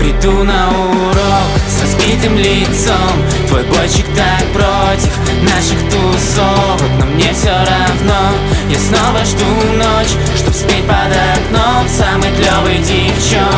Приду на урок с разбитым лицом. Твой бойчик так против наших тусовок Но мне все равно, я снова жду ночь Чтоб спеть под окном самый клевый девчонок